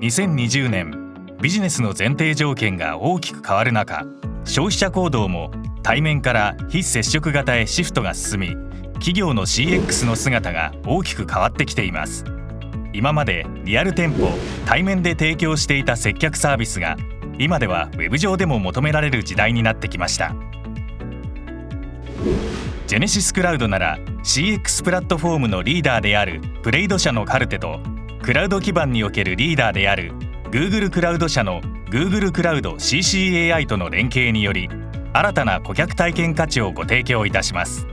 2020年ビジネスの前提条件が大きく変わる中消費者行動も対面から非接触型へシフトが進み企業の CX の姿が大きく変わってきています。今までリアル店舗対面で提供していた接客サービスが今ではウェブ上でも求められる時代になってきました。ジェネシスクラウドなら CX プラットフォームのリーダーであるプレイド社のカルテとクラウド基盤におけるリーダーである Google クラウド社の Google クラウド CCAI との連携により新たな顧客体験価値をご提供いたします。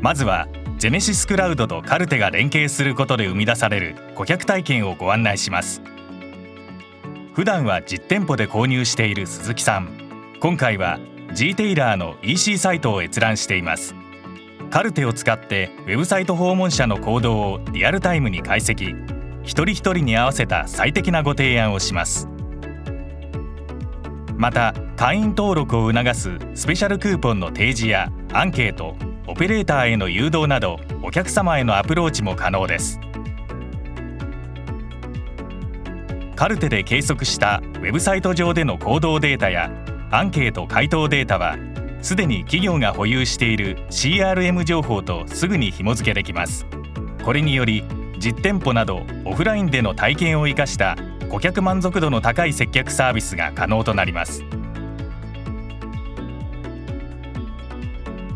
まずはジェネシスクラウドとカルテが連携することで生み出される顧客体験をご案内します。普段は実店舗で購入している鈴木さん。今回は G テイラーの EC サイトを閲覧しています。カルテを使ってウェブサイト訪問者の行動をリアルタイムに解析。一人一人に合わせた最適なご提案をします。また会員登録を促すスペシャルクーポンの提示やアンケートオペレーターへの誘導などお客様へのアプローチも可能です。カルテで計測したウェブサイト上での行動データやアンケート回答データはすでに企業が保有している CRM 情報とすぐに紐付けできます。これにより実店舗などオフラインでの体験を生かした顧客満足度の高い接客サービスが可能となります。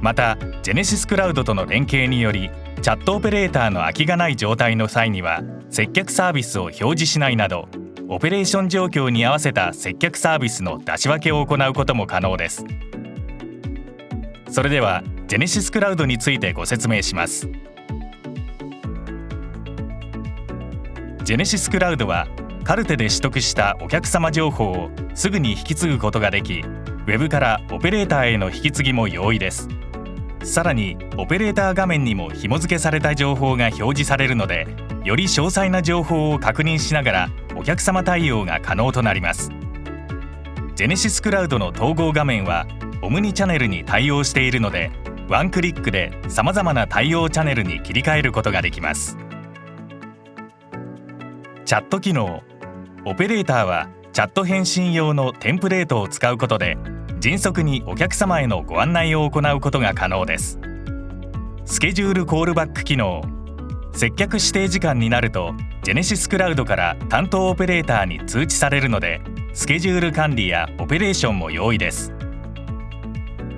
またジェネシスクラウドとの連携によりチャットオペレーターの空きがない状態の際には接客サービスを表示しないなどオペレーション状況に合わせた接客サービスの出し分けを行うことも可能です。それではジェネシスクラウドについてご説明します。ジェネシスクラウドはカルテで取得したお客様情報をすぐに引き継ぐことができ Web からオペレーターへの引き継ぎも容易です。さらにオペレーター画面にも紐付けされた情報が表示されるのでより詳細な情報を確認しながらお客様対応が可能となります。ジェネシスクラウドの統合画面はオムニチャンネルに対応しているのでワンクリックでさまざまな対応チャンネルに切り替えることができます。チャット機能オペレーターはチャット返信用のテンプレートを使うことで迅速にお客様へのご案内を行うことが可能です。スケジュールコールバック機能接客指定時間になるとジェネシスクラウドから担当オペレーターに通知されるのでスケジュール管理やオペレーションも容易です。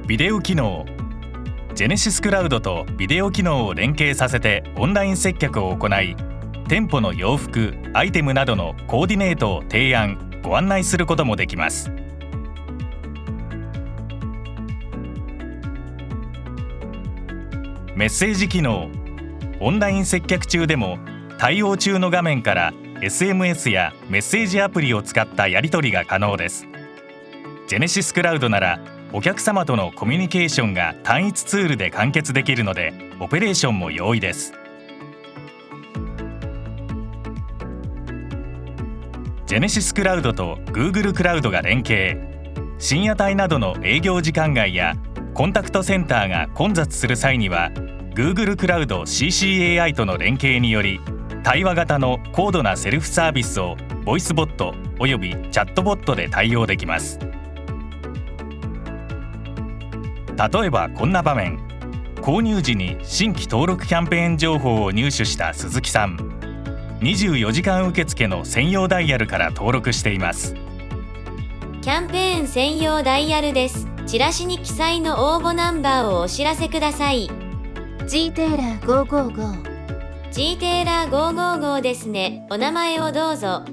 ビデオ機能ジェネシスクラウドとビデオ機能を連携させてオンライン接客を行い店舗の洋服アイテムなどのコーディネートを提案ご案内することもできます。メッセージ機能オンライン接客中でも対応中の画面から SMS やメッセージアプリを使ったやり取りが可能です。ジェネシスクラウドならお客様とのコミュニケーションが単一ツールで完結できるのでオペレーションも容易です。ジェネシスクラウドと Google クラウドが連携。深夜帯などの営業時間外やコンタクトセンターが混雑する際には Google Cloud CCAI との連携により対話型の高度なセルフサービスをボイスボットおよびチャットボットで対応できます。例えばこんな場面。購入時に新規登録キャンペーン情報を入手した鈴木さん。24時間受付の専用ダイヤルから登録しています。キャンペーン専用ダイヤルです。チラシに記載の応募ナンバーをお知らせください。G テーラー555 G テーラー555ですね。お名前をどうぞ。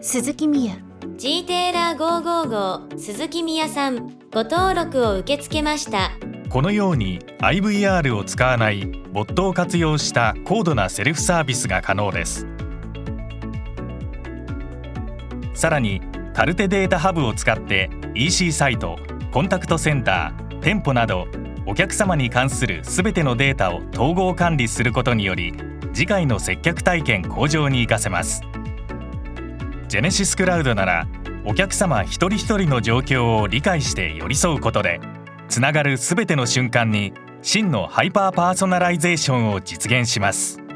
鈴木みや G テーラー555鈴木みやさんご登録を受け付けました。このように IVR を使わないボットを活用した高度なセルフサービスが可能です。さらにカルテデータハブを使って EC サイトコンタクトセンター店舗などお客様に関するすべてのデータを統合管理することにより次回の接客体験向上に生かせます。 Genesys Cloud ならお客様一人一人の状況を理解して寄り添うことでつながる全ての瞬間に真のハイパーパーソナライゼーションを実現します。